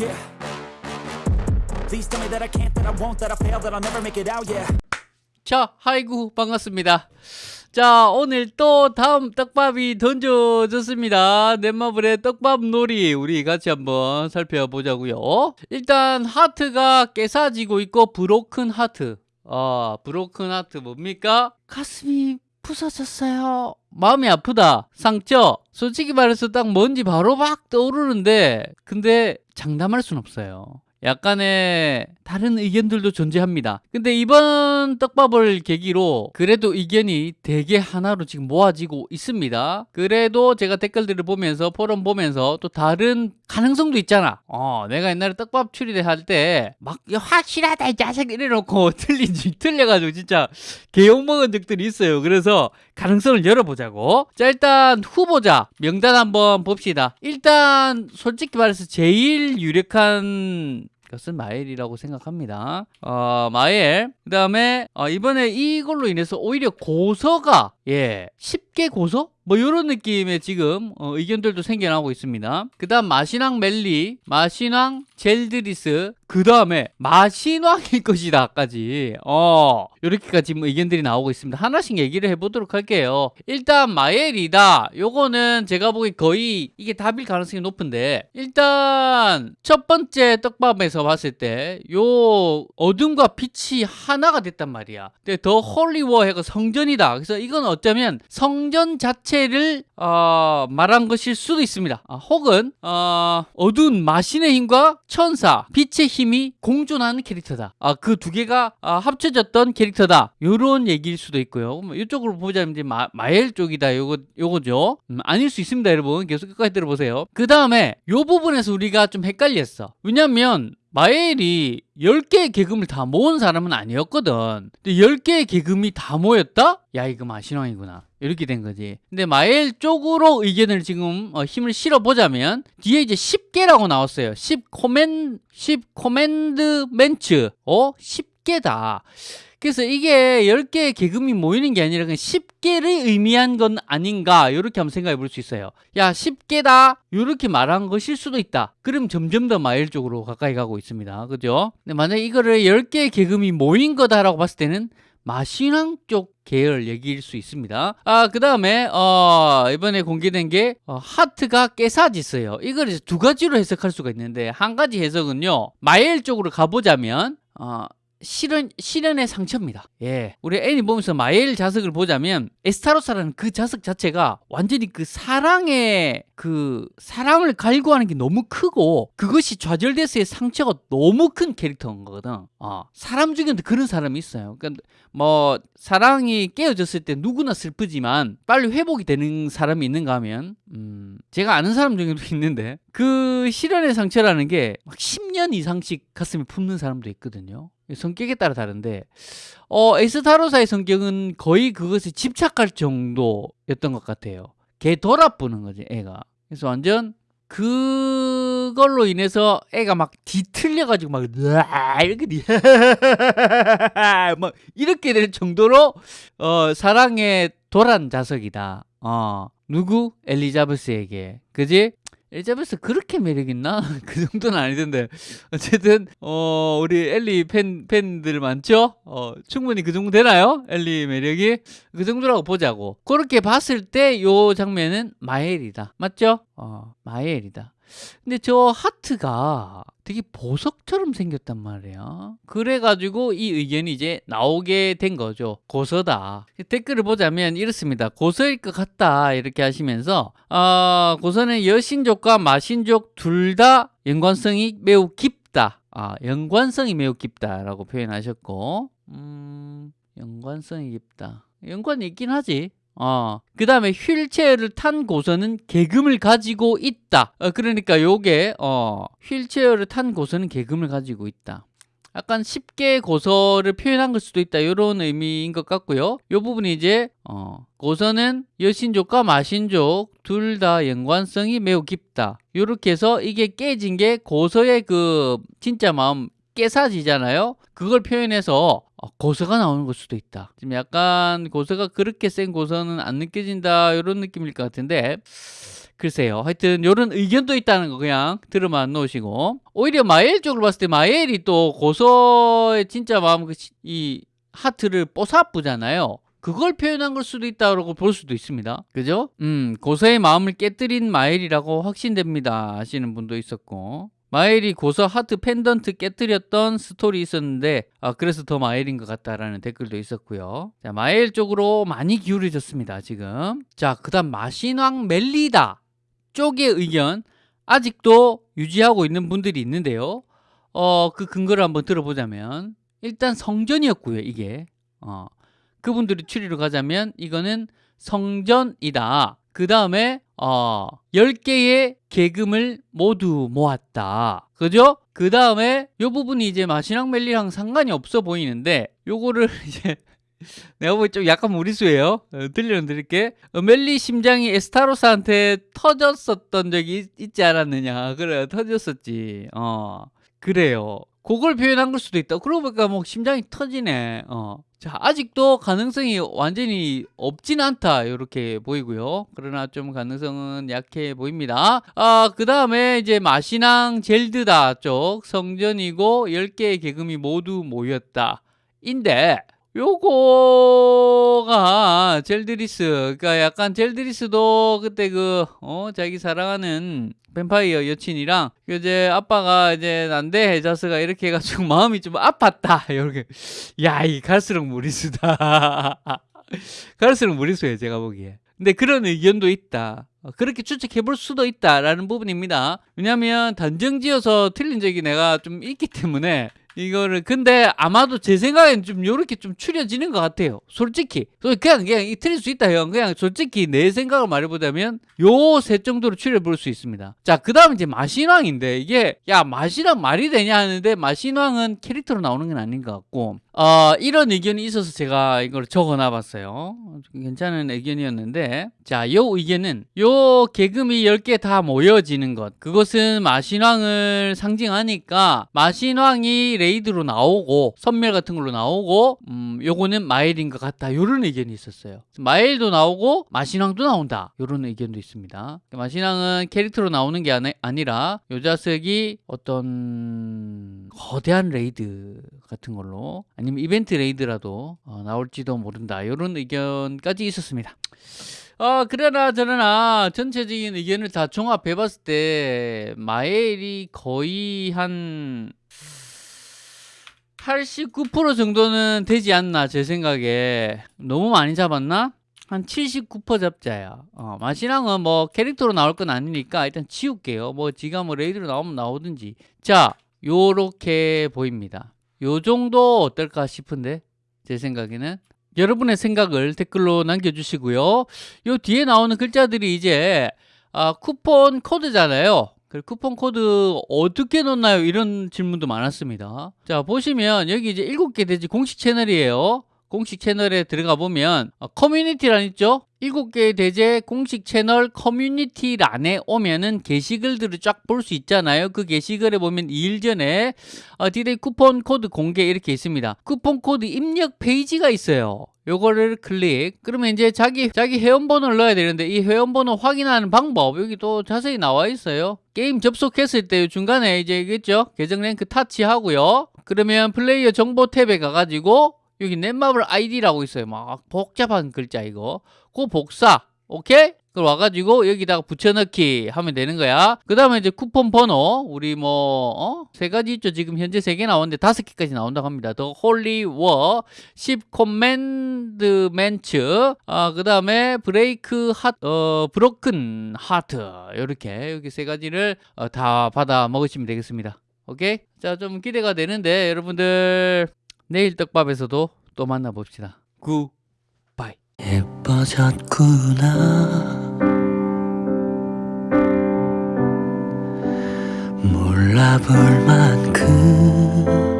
Yeah. Please tell me that I can't, that I won't, that I fail, that I'll never make it out, yeah. 자, 하이구 반갑습니다. 자, 오늘 또 다음 떡밥이 던져졌습니다. 넷마블의 떡밥 놀이 우리 같이 한번 살펴보자고요. 일단 하트가 깨사지고 있고 브로큰 하트. 아, 브로큰 하트 뭡니까? 가슴이 부서졌어요. 마음이 아프다. 상처. 솔직히 말해서 딱 뭔지 바로 막 떠오르는데 근데 장담할 순 없어요. 약간의 다른 의견들도 존재합니다. 근데 이번 떡밥을 계기로 그래도 의견이 되게 하나로 지금 모아지고 있습니다. 그래도 제가 댓글들을 보면서 포럼 보면서 또 다른 가능성도 있잖아. 어, 내가 옛날에 떡밥 추리대 할때 막 확실하다 이 자식 이래놓고 틀린지 틀려가지고 진짜 개욕 먹은 적들이 있어요. 그래서 가능성을 열어보자고. 자 일단 후보자 명단 한번 봅시다. 일단 솔직히 말해서 제일 유력한 것은 마엘이라고 생각합니다. 어, 마엘. 그 다음에 어, 이번에 이걸로 인해서 오히려 고서가 예 쉽게 고서? 뭐 이런 느낌의 지금 어, 의견들도 생겨나고 있습니다. 그 다음 마신왕 멜리, 마신왕 젤드리스, 그 다음에 마신왕일 것이다 까지 어 이렇게까지 지금 의견들이 나오고 있습니다. 하나씩 얘기를 해보도록 할게요. 일단 마엘이다. 요거는 제가 보기 거의 이게 답일 가능성이 높은데 일단 첫 번째 떡밥에서 봤을 때 요 어둠과 빛이 하나가 됐단 말이야. 근데 the holy war 해가 성전이다. 그래서 이건 어쩌면 성전 자체 를 어, 말한 것일 수도 있습니다. 아, 혹은 어, 어두운 마신의 힘과 천사, 빛의 힘이 공존하는 캐릭터다. 아, 그 두 개가 아, 합쳐졌던 캐릭터다. 요런 얘기일 수도 있고요. 뭐 이쪽으로 보자면 이제 마, 마엘 쪽이다. 요거 요거죠. 음, 아닐 수 있습니다, 여러분. 계속 끝까지 들어보세요. 그 다음에 요 부분에서 우리가 좀 헷갈렸어. 왜냐면 마엘이 10개의 계금을 다 모은 사람은 아니었거든. 근데 10개의 계금이 다 모였다? 야, 이거 마신왕이구나. 이렇게 된 거지. 근데 마엘 쪽으로 의견을 지금 어, 힘을 실어보자면 뒤에 이제 10개라고 나왔어요. 10 코멘, 10 코맨드멘츠. 어? 10개다. 그래서 이게 10개의 계금이 모이는 게 아니라 그냥 10개를 의미한 건 아닌가 이렇게 한번 생각해 볼 수 있어요. 야 10개다 이렇게 말한 것일 수도 있다. 그럼 점점 더 마일 쪽으로 가까이 가고 있습니다. 그죠? 근데 만약에 이거를 10개의 계금이 모인 거다라고 봤을 때는 마신왕 쪽 계열 얘기일 수 있습니다. 아, 그 다음에, 어, 이번에 공개된 게, 어, 하트가 깨사지어요. 이걸 이제 두 가지로 해석할 수가 있는데, 한 가지 해석은요, 마엘 쪽으로 가보자면, 어, 실현, 실현의 상처입니다. 예. 우리 애니 보면서 마엘 자석을 보자면 에스타로사라는 그 자석 자체가 완전히 그 사랑의 그 사랑을 갈구하는 게 너무 크고 그것이 좌절돼서의 상처가 너무 큰 캐릭터인 거거든. 어. 사람 중에도 그런 사람이 있어요. 그러니까 뭐 사랑이 깨어졌을 때 누구나 슬프지만 빨리 회복이 되는 사람이 있는가 하면 음, 제가 아는 사람 중에도 있는데 그 실현의 상처라는 게 막 10년 이상씩 가슴에 품는 사람도 있거든요. 성격에 따라 다른데 어, 에스타로사의 성격은 거의 그것에 집착할 정도였던 것 같아요. 걔 돌아보는 거지 애가. 그래서 완전 그걸로 인해서 애가 막 뒤틀려가지고 막 이렇게 막 이렇게 될 정도로 어, 사랑의 도란 자석이다. 어, 누구? 엘리자베스에게. 그지? 엘리자베스 그렇게 매력 있나? 그 정도는 아니던데. 어쨌든 어 우리 엘리 팬 팬들 많죠? 어 충분히 그 정도 되나요? 엘리 매력이 그 정도라고 보자고. 그렇게 봤을 때 요 장면은 마엘이다. 맞죠? 어 마엘이다. 근데 저 하트가 되게 보석처럼 생겼단 말이야. 그래가지고 이 의견이 이제 나오게 된 거죠. 고서다. 댓글을 보자면 이렇습니다. 고서일 것 같다. 이렇게 하시면서, 어, 고서는 여신족과 마신족 둘 다 연관성이 매우 깊다. 아, 연관성이 매우 깊다라고 표현하셨고, 음, 연관성이 깊다. 연관이 있긴 하지. 어, 그 다음에 휠체어를 탄 고서는 계금을 가지고 있다. 어, 그러니까 요게, 어, 휠체어를 탄 고서는 계금을 가지고 있다. 약간 쉽게 고서를 표현한 걸 수도 있다. 이런 의미인 것 같고요. 이 부분이 이제, 어, 고서는 여신족과 마신족 둘 다 연관성이 매우 깊다. 이렇게 해서 이게 깨진 게 고서의 그 진짜 마음 깨사지잖아요. 그걸 표현해서 어, 고서가 나오는 걸 수도 있다. 지금 약간 고서가 그렇게 센 고서는 안 느껴진다 이런 느낌일 것 같은데 글쎄요. 하여튼 이런 의견도 있다는 거 그냥 들어만 놓으시고 오히려 마엘 쪽으로 봤을 때 마엘이 또 고서의 진짜 마음 그이 하트를 뽀사쁘잖아요. 그걸 표현한 걸 수도 있다고 볼 수도 있습니다. 그죠? 음, 고서의 마음을 깨뜨린 마엘이라고 확신됩니다. 하시는 분도 있었고. 마엘이 고서 하트 펜던트 깨뜨렸던 스토리 있었는데 아, 그래서 더 마엘인 것 같다라는 댓글도 있었고요. 자, 마엘 쪽으로 많이 기울어졌습니다. 지금. 자, 그다음 마신왕 멜리다 쪽의 의견 아직도 유지하고 있는 분들이 있는데요. 어, 그 근거를 한번 들어보자면 일단 성전이었고요. 이게. 어. 그분들이 추리로 가자면 이거는 성전이다. 그 다음에 어, 10개의 계금을 모두 모았다. 그죠? 그 다음에 요 부분이 이제 마시랑 멜리랑 상관이 없어 보이는데 요거를 이제 내가 보기 좀 약간 무리수예요. 어, 들려는 드릴게. 어, 멜리 심장이 에스타로스한테 터졌었던 적이 있, 지 않았느냐. 그래, 터졌었지. 어, 그래요. 그걸 표현한 걸 수도 있다. 그러고 보니까 뭐 심장이 터지네. 어. 자, 아직도 가능성이 완전히 없진 않다. 이렇게 보이고요. 그러나 좀 가능성은 약해 보입니다. 아, 그 다음에 이제 마신왕 젤드다 쪽 성전이고 10개의 계금이 모두 모였다. 인데, 요거가 젤드리스 그러니까 약간 젤드리스도 그때 그 어 자기 사랑하는 뱀파이어 여친이랑 이제 아빠가 이제 난데 해자스가 이렇게 해가지고 마음이 좀 아팠다. 이렇게. 야 이 갈수록 무리수다. 갈수록 무리수예요 제가 보기에. 근데 그런 의견도 있다. 어, 그렇게 추측해 볼 수도 있다라는 부분입니다. 왜냐하면 단정지어서 틀린 적이 내가 좀 있기 때문에 이거를. 근데 아마도 제 생각엔 좀 요렇게 좀 추려지는 것 같아요. 솔직히. 그냥 그냥 틀릴 수 있다 형 그냥 솔직히 내 생각을 말해보자면 요 셋 정도로 추려볼 수 있습니다. 자 그 다음 이제 마신왕인데 이게 야 마신왕 말이 되냐 하는데 마신왕은 캐릭터로 나오는 건 아닌 것 같고 어, 이런 의견이 있어서 제가 이걸 적어놔 봤어요. 괜찮은 의견이었는데, 자, 요 의견은, 요 계금이 10개 다 모여지는 것. 그것은 마신왕을 상징하니까, 마신왕이 레이드로 나오고, 섬멸 같은 걸로 나오고, 음, 요거는 마일인 것 같다. 요런 의견이 있었어요. 마일도 나오고, 마신왕도 나온다. 요런 의견도 있습니다. 마신왕은 캐릭터로 나오는 게 아니라, 요 자식이 어떤 거대한 레이드 같은 걸로, 아니면 이벤트 레이드라도 어, 나올지도 모른다. 이런 의견까지 있었습니다. 어, 그러나 저러나 전체적인 의견을 다 종합해 봤을 때 마엘이 거의 한 89% 정도는 되지 않나 제 생각에. 너무 많이 잡았나? 한 79% 잡자야. 어, 마시랑은 뭐 캐릭터로 나올 건 아니니까 일단 치울게요. 뭐 지가 뭐 레이드로 나오면 나오든지. 자 요렇게 보입니다 요 정도 어떨까 싶은데 제 생각에는 여러분의 생각을 댓글로 남겨주시고요. 요 뒤에 나오는 글자들이 이제 아, 쿠폰 코드잖아요. 그 쿠폰 코드 어떻게 넣나요? 이런 질문도 많았습니다. 자 보시면 여기 이제 7개의 대죄 공식 채널이에요. 공식 채널에 들어가 보면 어, 커뮤니티란 있죠? 7개의 대죄 공식 채널 커뮤니티란에 오면은 게시글들을 쫙 볼 수 있잖아요. 그 게시글에 보면 2일 전에 어, 디데이 쿠폰 코드 공개 이렇게 있습니다. 쿠폰 코드 입력 페이지가 있어요. 요거를 클릭 그러면 이제 자기 자기 회원번호를 넣어야 되는데 이 회원번호 확인하는 방법 여기 또 자세히 나와 있어요 게임 접속했을 때 중간에 이제 있겠죠 계정 랭크 터치하고요 그러면 플레이어 정보 탭에 가가지고 여기 넷마블 아이디라고 있어요. 막 복잡한 글자 이거. 그 복사. 오케이? 그걸 와가지고 여기다가 붙여넣기 하면 되는 거야. 그 다음에 이제 쿠폰 번호. 우리 뭐, 어? 세 가지 있죠. 지금 현재 세 개 나오는데 다섯 개까지 나온다고 합니다. The Holy War, 10 Commandments, 아, 그 다음에 Break Hea, 어, Broken Heart. 이렇게 여기 세 가지를 어, 다 받아 먹으시면 되겠습니다. 오케이? 자, 좀 기대가 되는데 여러분들 내일 떡밥에서도 또 만나봅시다. 굿바이. 예뻐졌구나. 몰라볼 만큼